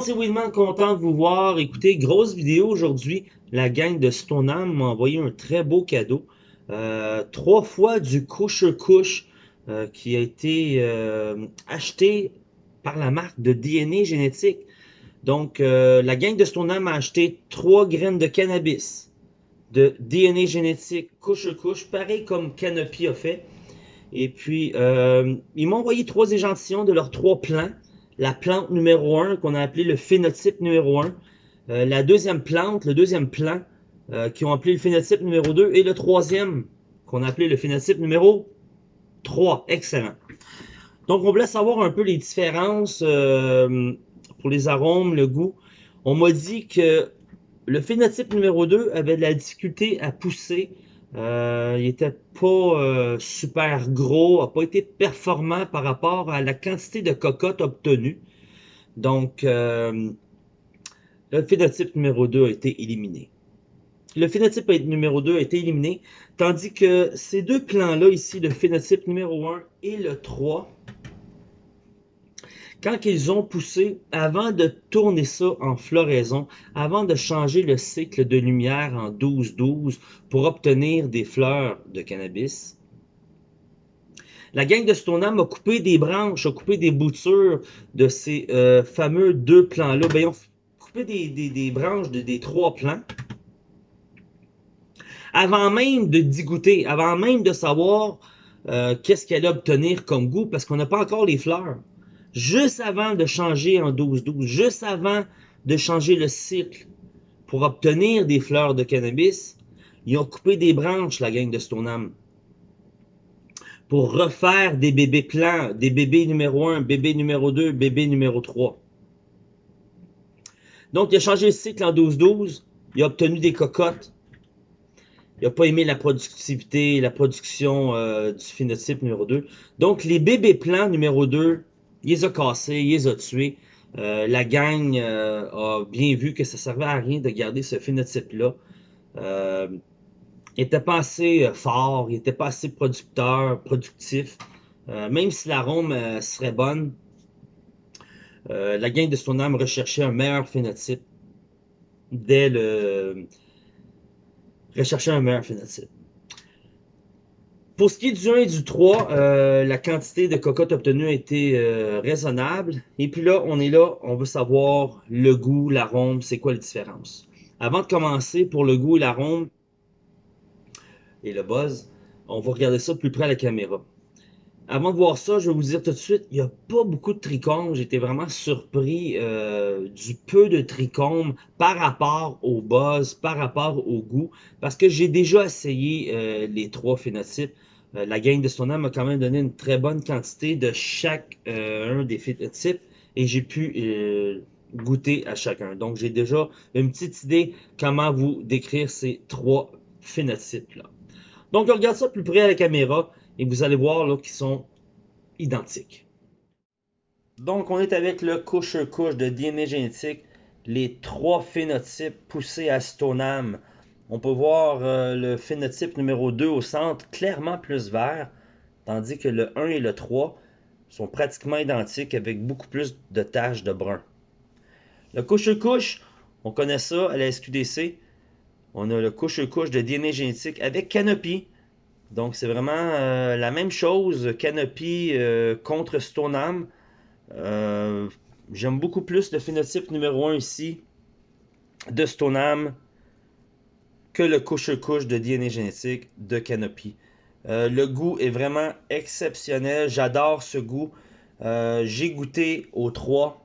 c'est Winman, content de vous voir. Écoutez, grosse vidéo aujourd'hui. La gang de Stoneham m'a envoyé un très beau cadeau. Euh, trois fois du couche-couche euh, qui a été euh, acheté par la marque de DNA génétique. Donc, la gang de Stoneham a acheté trois graines de cannabis de DNA génétique couche-couche, pareil comme Canopy a fait. Et puis, ils m'ont envoyé trois échantillons de leurs trois plants la plante numéro 1 qu'on a appelé le phénotype numéro 1, euh, la deuxième plante, le deuxième plan euh, qui ont appelé le phénotype numéro 2 et le troisième qu'on a appelé le phénotype numéro 3. Excellent. Donc on voulait savoir un peu les différences euh, pour les arômes, le goût. On m'a dit que le phénotype numéro 2 avait de la difficulté à pousser euh, il était pas euh, super gros, a pas été performant par rapport à la quantité de cocotte obtenue. Donc, euh, le phénotype numéro 2 a été éliminé. Le phénotype numéro 2 a été éliminé, tandis que ces deux plans-là ici, le phénotype numéro 1 et le 3, quand ils ont poussé, avant de tourner ça en floraison, avant de changer le cycle de lumière en 12-12 pour obtenir des fleurs de cannabis, la gang de Stoneham a coupé des branches, a coupé des boutures de ces euh, fameux deux plants-là. Ben, ils ont coupé des, branches de, des trois plants avant même de dégoûter, avant même de savoir euh, qu'est-ce qu'elle allait obtenir comme goût, parce qu'on n'a pas encore les fleurs juste avant de changer en 12-12, juste avant de changer le cycle pour obtenir des fleurs de cannabis, ils ont coupé des branches, la gang de Stoneham, pour refaire des bébés plants, des bébés numéro 1, bébé numéro 2, bébé numéro 3. Donc, il a changé le cycle en 12-12, il a obtenu des cocottes, il n'a pas aimé la productivité, la production euh, du phénotype numéro 2. Donc, les bébés plants numéro 2 il les a cassés, il les a tués. Euh, la gang euh, a bien vu que ça servait à rien de garder ce phénotype-là. Euh, il n'était pas assez fort, il n'était pas assez producteur, productif. même si l'arôme serait bonne, la gang de son âme recherchait un meilleur phénotype dès le... recherchait un meilleur phénotype. Pour ce qui est du 1 et du 3, euh, la quantité de cocotte obtenue a été euh, raisonnable. Et puis là, on est là, on veut savoir le goût, l'arôme, c'est quoi la différence? Avant de commencer, pour le goût et l'arôme et le buzz, on va regarder ça plus près à la caméra. Avant de voir ça, je vais vous dire tout de suite, il n'y a pas beaucoup de trichomes. J'étais vraiment surpris euh, du peu de trichomes par rapport au buzz, par rapport au goût, parce que j'ai déjà essayé les trois phénotypes. Euh, la gang de Stoneham m'a quand même donné une très bonne quantité de chaque euh, un des phénotypes et j'ai pu euh, goûter à chacun. Donc j'ai déjà une petite idée comment vous décrire ces trois phénotypes-là. Donc on regarde ça plus près à la caméra et vous allez voir là qu'ils sont identiques. Donc on est avec le couche-couche de DNA génétique, les trois phénotypes poussés à Stoneham. On peut voir euh, le phénotype numéro 2 au centre clairement plus vert, tandis que le 1 et le 3 sont pratiquement identiques avec beaucoup plus de taches de brun. Le couche-couche, on connaît ça à la SQDC. On a le couche-couche de DNA génétique avec Canopy. Donc c'est vraiment euh, la même chose, Canopy euh, contre Stoneham. J'aime beaucoup plus le phénotype numéro 1 ici de Stoneham que le couche-couche de DNA génétique de Canopy. Euh, le goût est vraiment exceptionnel. J'adore ce goût. Euh, j'ai goûté aux trois.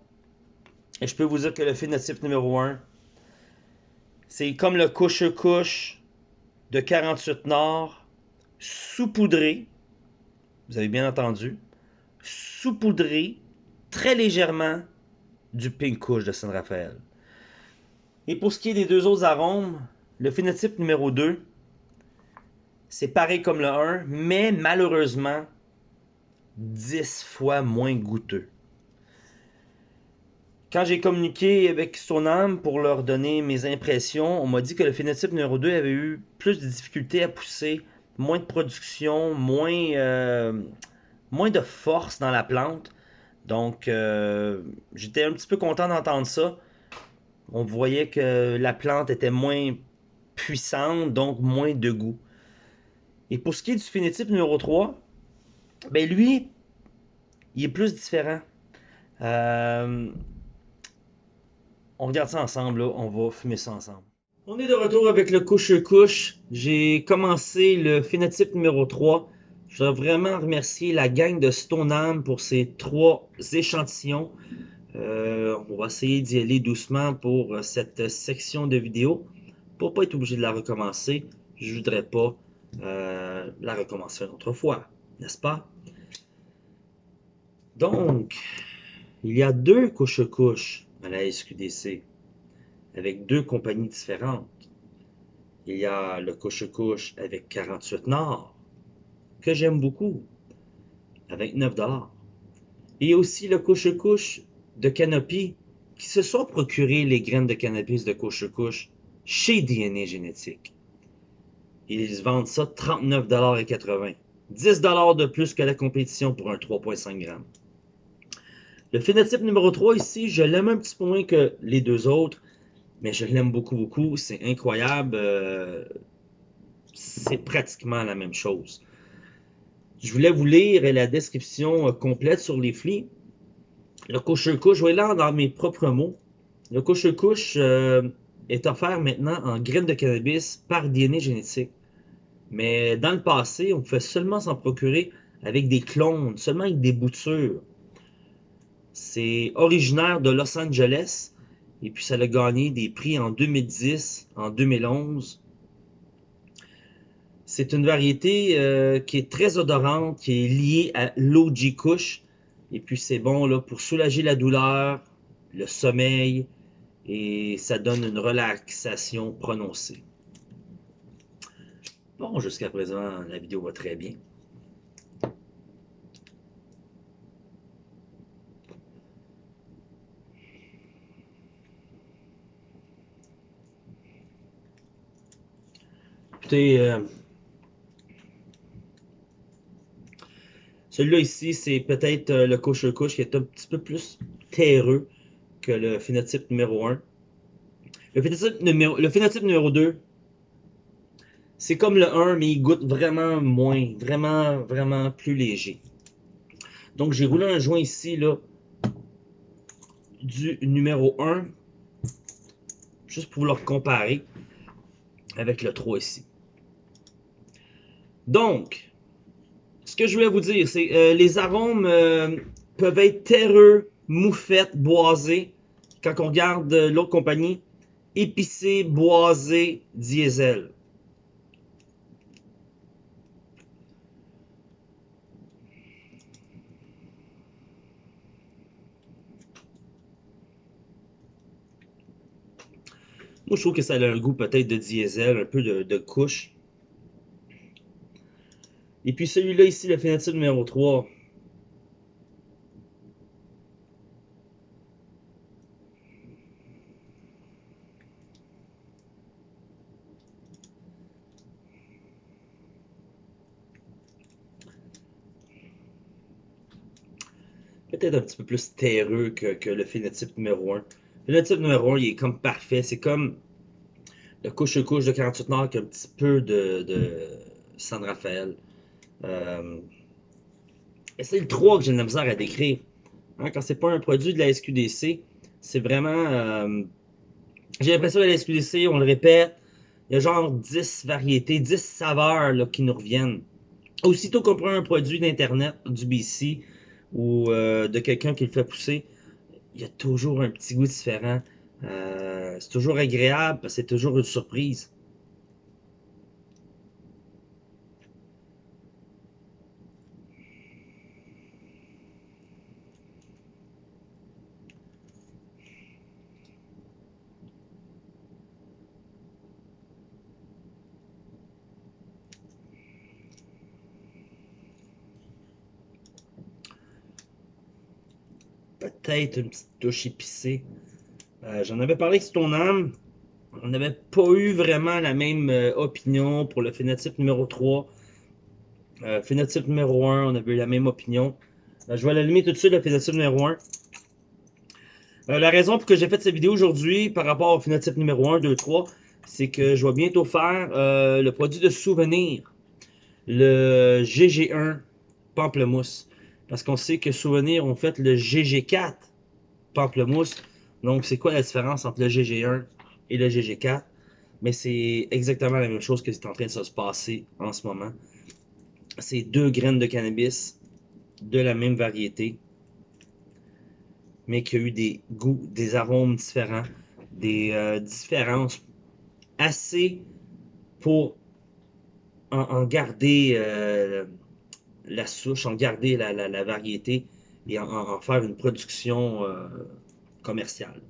Et je peux vous dire que le phénotype numéro 1, c'est comme le couche-couche de 48 Nord, saupoudré. Vous avez bien entendu. Saupoudré très légèrement du pink couche de San Rafael. Et pour ce qui est des deux autres arômes, le phénotype numéro 2, c'est pareil comme le 1, mais malheureusement 10 fois moins goûteux. Quand j'ai communiqué avec Sonam pour leur donner mes impressions, on m'a dit que le phénotype numéro 2 avait eu plus de difficultés à pousser, moins de production, moins, euh, moins de force dans la plante. Donc, euh, j'étais un petit peu content d'entendre ça. On voyait que la plante était moins puissante, donc moins de goût. Et pour ce qui est du phénotype numéro 3, ben lui, il est plus différent. Euh, on regarde ça ensemble, on va fumer ça ensemble. On est de retour avec le couche-couche. J'ai commencé le phénotype numéro 3. Je voudrais vraiment remercier la gang de Stoneham pour ces trois échantillons. Euh, on va essayer d'y aller doucement pour cette section de vidéo. Pour pas être obligé de la recommencer, je voudrais pas euh, la recommencer une autre fois, n'est-ce pas? Donc, il y a deux couches-couches à la SQDC avec deux compagnies différentes. Il y a le couche-couche avec 48 Nord, que j'aime beaucoup, avec 9 dollars. Et aussi le couche-couche de Canopy, qui se sont procuré les graines de cannabis de couche-couche chez DNA Génétique. Ils vendent ça 39,80 10 de plus que la compétition pour un 3,5 grammes. Le phénotype numéro 3 ici, je l'aime un petit peu moins que les deux autres, mais je l'aime beaucoup, beaucoup. C'est incroyable. Euh, c'est pratiquement la même chose. Je voulais vous lire la description euh, complète sur les flics. Le couche-couche, je vais lire dans mes propres mots. Le couche-couche euh, est offert maintenant en graines de cannabis par DNA génétique. Mais dans le passé, on pouvait seulement s'en procurer avec des clones, seulement avec des boutures. C'est originaire de Los Angeles et puis ça a gagné des prix en 2010, en 2011. C'est une variété euh, qui est très odorante, qui est liée à l'OG Kush. Et puis c'est bon là, pour soulager la douleur, le sommeil, et ça donne une relaxation prononcée. Bon, jusqu'à présent, la vidéo va très bien. Euh, celui-là ici, c'est peut-être euh, le couche-couche qui est un petit peu plus terreux que le phénotype numéro 1. Le phénotype numéro, le phénotype numéro 2, c'est comme le 1, mais il goûte vraiment moins, vraiment, vraiment plus léger. Donc, j'ai roulé un joint ici, là, du numéro 1, juste pour le comparer avec le 3 ici. Donc, ce que je voulais vous dire, c'est euh, les arômes euh, peuvent être terreux, moufettes, boisés. Quand on regarde l'autre compagnie, épicé, boisé, diesel. Moi, je trouve que ça a un goût peut-être de diesel, un peu de couche. Et puis celui-là ici, le phénotype numéro 3. Peut-être un petit peu plus terreux que, le phénotype numéro 1. Le phénotype numéro 1, il est comme parfait. C'est comme le couche-couche de 48 Nord avec un petit peu de, de San Rafael. Euh, c'est le 3 que j'ai de la misère à décrire. Hein, quand c'est pas un produit de la SQDC, c'est vraiment. Euh, j'ai l'impression que la SQDC, on le répète, il y a genre 10 variétés, 10 saveurs qui nous reviennent. Aussitôt qu'on prend un produit d'Internet, du BC ou euh, de quelqu'un qui le fait pousser, il y a toujours un petit goût différent. c'est toujours agréable, c'est toujours une surprise. Peut-être une petite touche épicée. Euh, j'en avais parlé avec ton âme. On n'avait pas eu vraiment la même euh, opinion pour le phénotype numéro 3. Euh, phénotype numéro 1, on avait eu la même opinion. Je vais l'allumer tout de suite, le phénotype numéro 1. Euh, la raison pour que j'ai fait cette vidéo aujourd'hui par rapport au phénotype numéro 1, 2, 3, c'est que je vais bientôt faire le produit de souvenir, le GG1 pamplemousse. Parce qu'on sait que souvenir ont fait le GG4 pamplemousse. Donc, c'est quoi la différence entre le GG1 et le GG4? Mais c'est exactement la même chose que c'est en train de se passer en ce moment. C'est deux graines de cannabis de la même variété, mais qui a eu des goûts, des arômes différents, des euh, différences assez pour en, garder euh, la souche, en garder la, variété et en, faire une production euh, commerciale.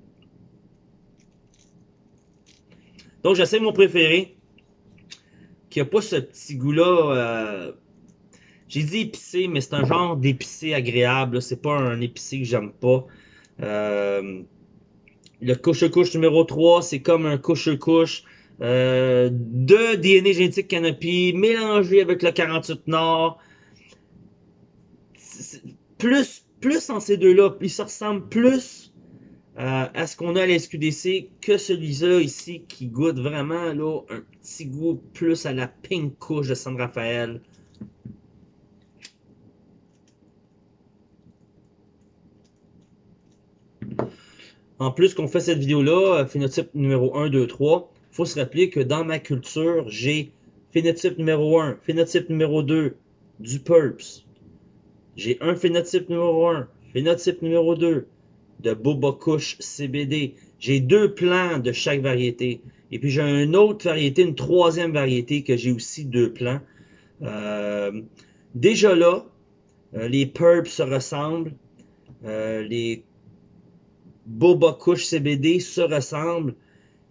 Donc j'essaie mon préféré, qui a pas ce petit goût-là j'ai dit épicé, mais c'est un genre d'épicé agréable. C'est pas un épicé que j'aime pas. Euh, le couche-couche numéro 3, c'est comme un couche-couche euh, de DNA génétique Canopy mélangé avec le 48 Nord. Plus, plus en ces deux-là, il se ressemble plus euh, à ce qu'on a à la SQDC que celui-là ici qui goûte vraiment un petit goût plus à la pink couche de San Rafael. En plus qu'on fait cette vidéo-là, euh, phénotype numéro 1, 2, 3, il faut se rappeler que dans ma culture, j'ai phénotype numéro 1, phénotype numéro 2, du PURPS. J'ai un phénotype numéro 1, phénotype numéro 2, de Boba Kush CBD. J'ai deux plants de chaque variété. Et puis j'ai une autre variété, une troisième variété que j'ai aussi deux plants. Euh, déjà là, euh, les PURPS se ressemblent. les Boba Kush CBD se ressemblent,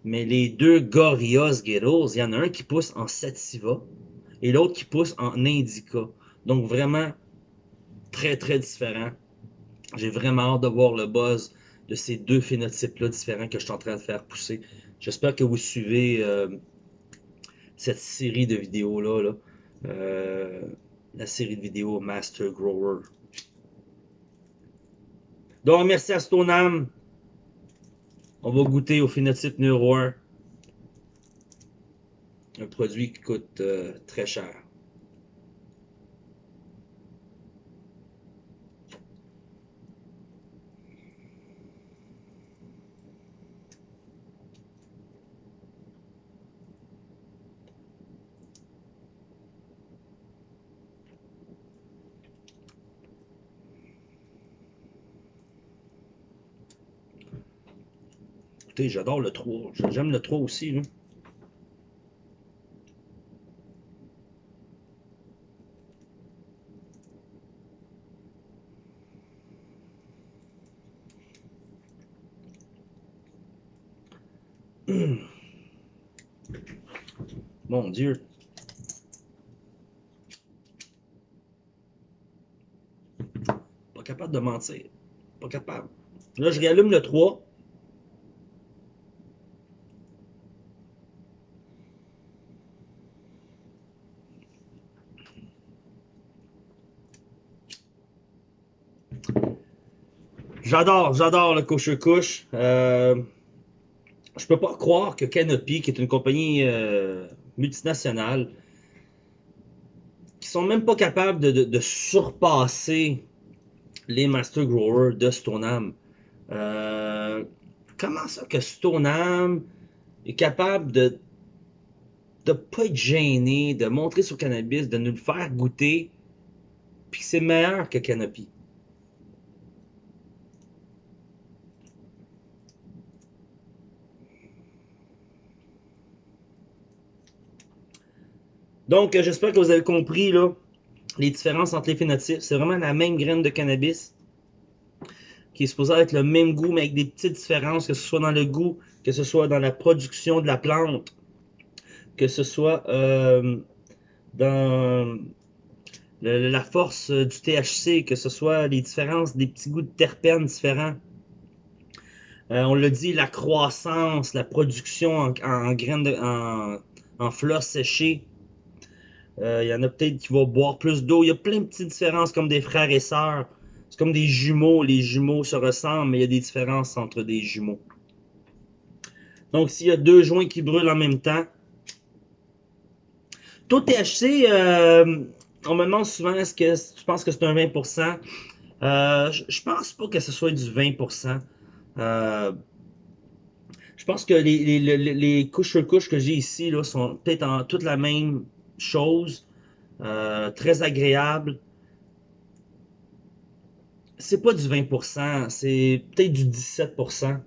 mais les deux Gorillaz Ghettos, il y en a un qui pousse en Sativa et l'autre qui pousse en Indica. Donc vraiment très très différent. J'ai vraiment hâte de voir le buzz de ces deux phénotypes-là différents que je suis en train de faire pousser. J'espère que vous suivez euh, cette série de vidéos-là. Là. Euh, la série de vidéos Master Grower. Donc, merci à Stonam on va goûter au phénotype numéro 1. Un produit qui coûte euh, très cher. Écoutez, j'adore le 3. J'aime le 3 aussi. Là. Mon Dieu. Pas capable de mentir. Pas capable. Là, je réallume le 3. J'adore, j'adore le couche-couche. Euh, je peux pas croire que Canopy, qui est une compagnie euh, multinationale, qui sont même pas capables de, surpasser les Master Growers de Stoneham. Euh, comment ça que Stoneham est capable de de pas être gêné, de montrer son cannabis, de nous le faire goûter, puis c'est meilleur que Canopy? Donc, euh, j'espère que vous avez compris là, les différences entre les phénotypes. C'est vraiment la même graine de cannabis qui est supposée être le même goût, mais avec des petites différences, que ce soit dans le goût, que ce soit dans la production de la plante, que ce soit euh, dans la force du THC, que ce soit les différences des petits goûts de terpènes différents. Euh, on l'a dit, la croissance, la production en, en graines de, en, en fleurs séchées, il euh, y en a peut-être qui vont boire plus d'eau. Il y a plein de petites différences comme des frères et sœurs C'est comme des jumeaux. Les jumeaux se ressemblent, mais il y a des différences entre des jumeaux. Donc, s'il y a deux joints qui brûlent en même temps, taux THC, euh, on me demande souvent est-ce que tu penses que c'est un 20%. Euh, je, je pense pas que ce soit du 20%. Euh, je pense que les, les, les, les couches sur couches que j'ai ici là, sont peut-être en toute la même chose. Euh, très agréable. C'est pas du 20%, c'est peut-être du 17%.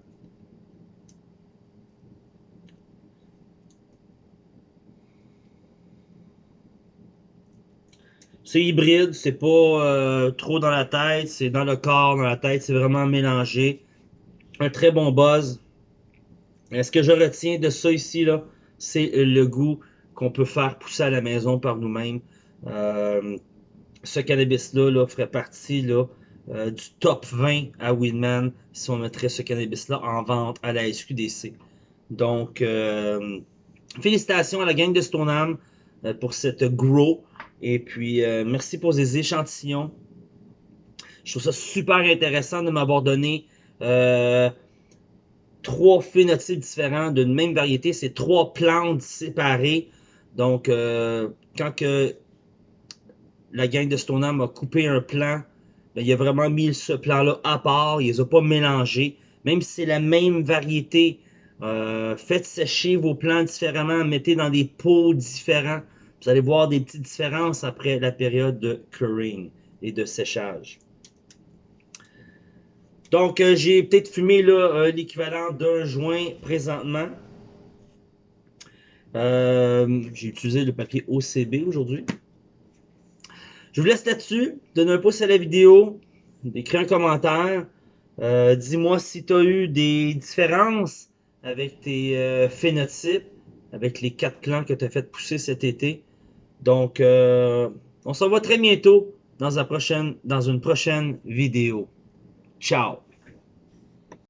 C'est hybride, c'est pas euh, trop dans la tête, c'est dans le corps, dans la tête, c'est vraiment mélangé. Un très bon buzz. Ce que je retiens de ça ici, là, c'est le goût qu'on peut faire pousser à la maison par nous-mêmes. Euh, ce cannabis-là là, ferait partie là, euh, du top 20 à Winman si on mettrait ce cannabis-là en vente à la SQDC. Donc, euh, félicitations à la gang de Stoneham pour cette grow. Et puis, merci pour ces échantillons. Je trouve ça super intéressant de m'avoir donné trois phénotypes différents d'une même variété. C'est trois plantes séparées. Donc, euh, quand la gang de Stoneham a coupé un plant, ben, il a vraiment mis ce plan-là à part. Il les a pas mélangés. Même si c'est la même variété, euh, faites sécher vos plants différemment, mettez dans des pots différents. Vous allez voir des petites différences après la période de curing et de séchage. Donc, euh, j'ai peut-être fumé l'équivalent d'un joint présentement. Euh, j'ai utilisé le papier OCB aujourd'hui. Je vous laisse là-dessus. Donne un pouce à la vidéo. Écris un commentaire. Euh, Dis-moi si tu as eu des différences avec tes euh, phénotypes, avec les quatre plants que tu as fait pousser cet été. Donc, euh, on se revoit très bientôt dans, prochaine, dans une prochaine vidéo. Ciao!